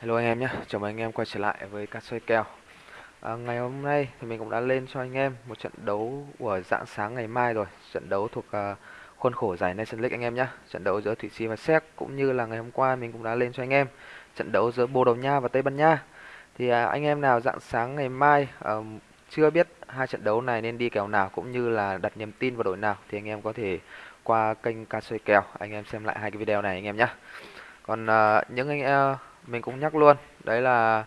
Hello anh em nhé, chào mừng anh em quay trở lại với cá soi kèo. À, Ngày hôm nay thì mình cũng đã lên cho anh em một trận đấu của dạng sáng ngày mai rồi Trận đấu thuộc uh, khuôn khổ giải Nation League anh em nhé. Trận đấu giữa Thụy Sĩ và Séc cũng như là ngày hôm qua mình cũng đã lên cho anh em. Trận đấu giữa Bồ Đào Nha và Tây Ban Nha. Thì uh, anh em nào dạng sáng ngày mai uh, chưa biết hai trận đấu này nên đi kèo nào cũng như là đặt niềm tin vào đội nào Thì anh em có thể qua kênh cá xoay kèo anh em xem lại hai cái video này anh em nhé. Còn uh, những anh uh, mình cũng nhắc luôn đấy là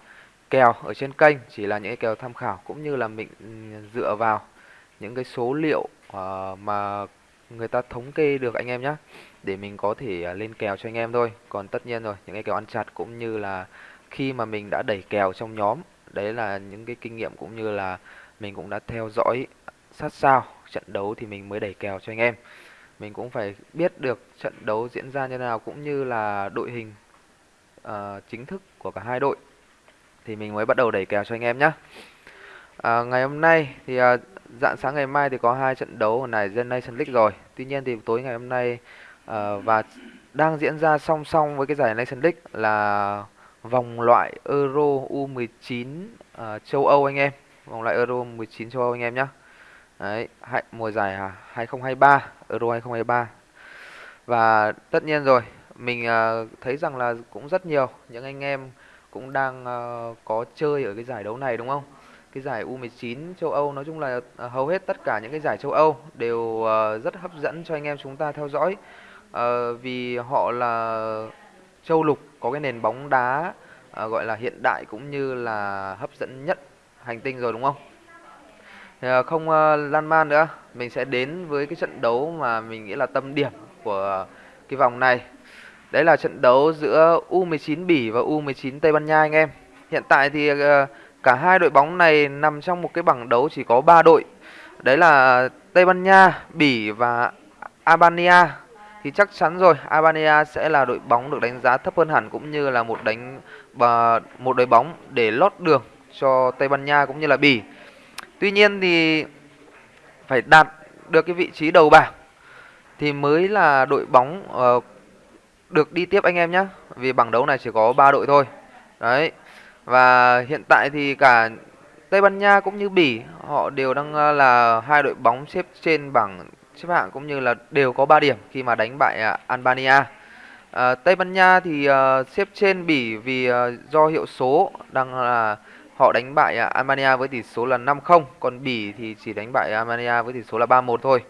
kèo ở trên kênh chỉ là những cái kèo tham khảo cũng như là mình ừ, dựa vào những cái số liệu uh, mà người ta thống kê được anh em nhé để mình có thể uh, lên kèo cho anh em thôi. Còn tất nhiên rồi những cái kèo ăn chặt cũng như là khi mà mình đã đẩy kèo trong nhóm đấy là những cái kinh nghiệm cũng như là mình cũng đã theo dõi sát sao trận đấu thì mình mới đẩy kèo cho anh em. Mình cũng phải biết được trận đấu diễn ra như thế nào cũng như là đội hình uh, chính thức của cả hai đội thì mình mới bắt đầu đẩy kèo cho anh em nhé. À, ngày hôm nay thì uh, dạng sáng ngày mai thì có hai trận đấu ở này Gen Nation League rồi. Tuy nhiên thì tối ngày hôm nay uh, và đang diễn ra song song với cái giải Nation League là vòng loại Euro U19 uh, ờ, châu Âu anh em. Vòng loại Euro 19 châu Âu anh em nhé. Đấy, mùa giải à, 2023, Euro 2023. Và tất nhiên rồi, mình uh, thấy rằng là cũng rất nhiều những anh em cũng đang uh, có chơi ở cái giải đấu này đúng không? Cái giải U19 châu Âu nói chung là uh, hầu hết tất cả những cái giải châu Âu đều uh, rất hấp dẫn cho anh em chúng ta theo dõi. Uh, vì họ là châu lục có cái nền bóng đá uh, gọi là hiện đại cũng như là hấp dẫn nhất hành tinh rồi đúng không? Thì, uh, không uh, lan man nữa, mình sẽ đến với cái trận đấu mà mình nghĩ là tâm điểm của cái vòng này Đấy là trận đấu giữa U19 Bỉ và U19 Tây Ban Nha anh em. Hiện tại thì ờ, cả hai đội bóng này nằm trong một cái bảng đấu chỉ có 3 đội. Đấy là Tây Ban Nha, Bỉ và Albania. Thì chắc chắn rồi, Albania sẽ là đội bóng được đánh giá thấp hơn hẳn cũng như là một đánh và một đội bóng để lót đường cho Tây Ban Nha cũng như là Bỉ. Tuy nhiên thì phải đạt được cái vị trí đầu bảng thì mới là đội bóng uh, được đi tiếp anh em nhé vì bảng đấu này chỉ có 3 đội thôi. Đấy. Và hiện tại thì cả Tây Ban Nha cũng như Bỉ họ đều đang là hai đội bóng xếp trên bảng xếp hạng cũng như là đều có 3 điểm khi mà đánh bại à, Albania. À, Tây Ban Nha thì uh, xếp trên Bỉ vì uh, do hiệu số đang là họ đánh bại Albania với tỷ số là 5-0 còn Bỉ thì chỉ đánh bại Albania với tỷ số là 3-1 thôi.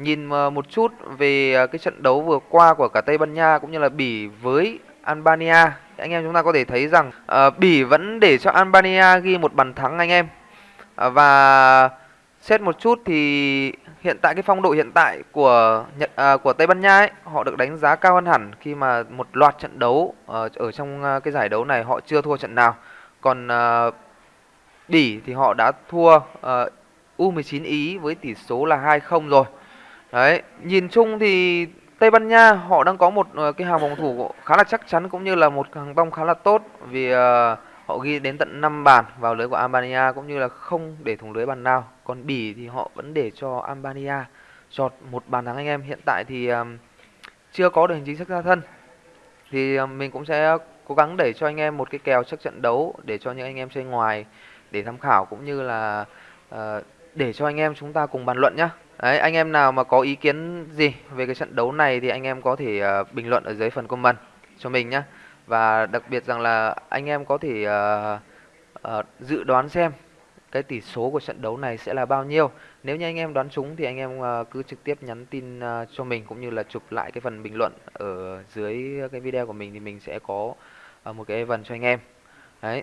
Nhìn ờ, một chút về ờ, cái trận đấu vừa qua của cả Tây Ban Nha cũng như là Bỉ với Albania. Anh em chúng ta có thể thấy rằng uh, Bỉ vẫn để cho Albania ghi một bàn thắng anh em. Uh, và xét một chút thì hiện tại cái phong độ hiện tại của Nhật uh, của Tây Ban Nha ấy họ được đánh giá cao hơn hẳn khi mà một loạt trận đấu uh, ở trong uh, cái giải đấu này họ chưa thua trận nào. Còn uh, Bỉ thì họ đã thua uh, U19 Ý với tỷ số là 2-0 rồi. Đấy, nhìn chung thì Tây Ban Nha họ đang có một ờ, cái hàng phòng thủ khá là chắc chắn cũng như là một hàng bóng khá là tốt vì uh, họ ghi đến tận 5 bàn vào lưới của Albania cũng như là không để thủng lưới bàn nào. Còn Bỉ thì họ vẫn để cho Albania chọt một bàn thắng anh em. Hiện tại thì um, chưa có được hình chính xác ra thân. Thì um, mình cũng sẽ cố gắng để cho anh em một cái kèo trước trận đấu để cho những anh em chơi ngoài để tham khảo cũng như là uh, để cho anh em chúng ta cùng bàn luận nhé. Đấy, anh em nào mà có ý kiến gì về cái trận đấu này thì anh em có thể uh, bình luận ở dưới phần comment cho mình nhé. Và đặc biệt rằng là anh em có thể uh, uh, dự đoán xem cái tỷ số của trận đấu này sẽ là bao nhiêu. Nếu như anh em đoán trúng thì anh em uh, cứ trực tiếp nhắn tin uh, cho mình cũng như là chụp lại cái phần bình luận ở dưới cái video của mình thì mình sẽ có uh, một cái event cho anh em. Đấy.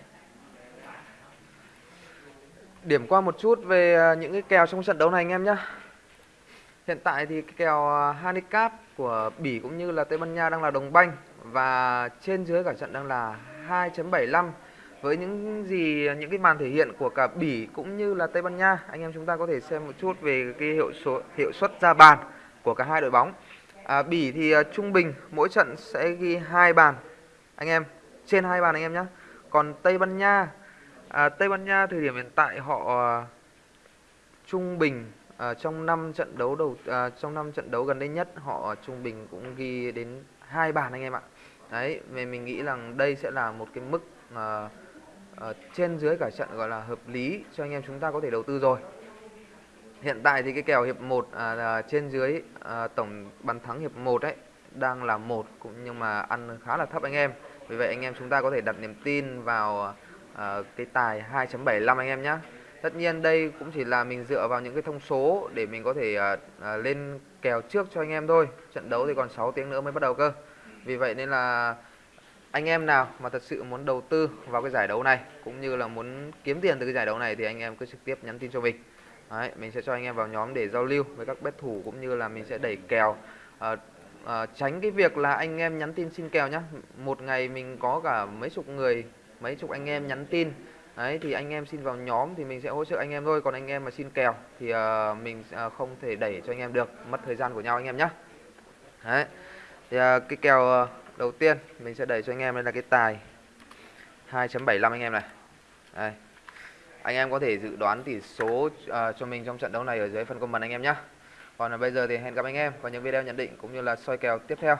Điểm qua một chút về những cái kèo trong trận đấu này anh em nhé. Hiện tại thì cái kèo à, handicap của Bỉ cũng như là Tây Ban Nha đang là đồng banh và trên dưới cả trận đang là 2.75 với những gì những cái màn thể hiện của cả Bỉ cũng như là Tây Ban Nha anh em chúng ta có thể xem một chút về cái hiệu số hiệu suất ra bàn của cả hai đội bóng. À, Bỉ thì à, trung bình mỗi trận sẽ ghi hai bàn anh em trên hai bàn anh em nhé còn Tây Ban Nha à, Tây Ban Nha thời điểm hiện tại họ à, trung bình À, trong 5 trận đấu đầu à, trong 5 trận đấu gần đây nhất họ trung bình cũng ghi đến hai bàn anh em ạ. đấy mình mình nghĩ rằng đây sẽ là một cái mức à, à, trên dưới cả trận gọi là hợp lý cho anh em chúng ta có thể đầu tư rồi. Hiện tại thì cái kèo hiệp 1 à, trên dưới à, tổng bàn thắng hiệp 1 ấy đang là một cũng nhưng mà ăn khá là thấp anh em. Vì vậy anh em chúng ta có thể đặt niềm tin vào à, cái tài 2.75 anh em nhé tất nhiên đây cũng chỉ là mình dựa vào những cái thông số để mình có thể à, à, lên kèo trước cho anh em thôi. Trận đấu thì còn 6 tiếng nữa mới bắt đầu cơ. Vì vậy nên là anh em nào mà thật sự muốn đầu tư vào cái giải đấu này cũng như là muốn kiếm tiền từ cái giải đấu này thì anh em cứ trực tiếp nhắn tin cho mình. Đấy, mình sẽ cho anh em vào nhóm để giao lưu với các bet thủ cũng như là mình sẽ đẩy kèo. À, à, tránh cái việc là anh em nhắn tin xin kèo nhá. Một ngày mình có cả mấy chục người mấy chục anh em nhắn tin đấy thì anh em xin vào nhóm thì mình sẽ hỗ trợ anh em thôi. Còn anh em mà xin kèo thì uh, mình uh, không thể đẩy cho anh em được. Mất thời gian của nhau anh em nhé đấy thì uh, cái kèo uh, đầu tiên mình sẽ đẩy cho anh em đây là cái tài 2.75 anh em này. Đây. Anh em có thể dự đoán tỷ số uh, cho mình trong trận đấu này ở dưới phần comment anh em nhé còn bây giờ thì hẹn gặp anh em vào những video nhận định cũng như là soi kèo tiếp theo.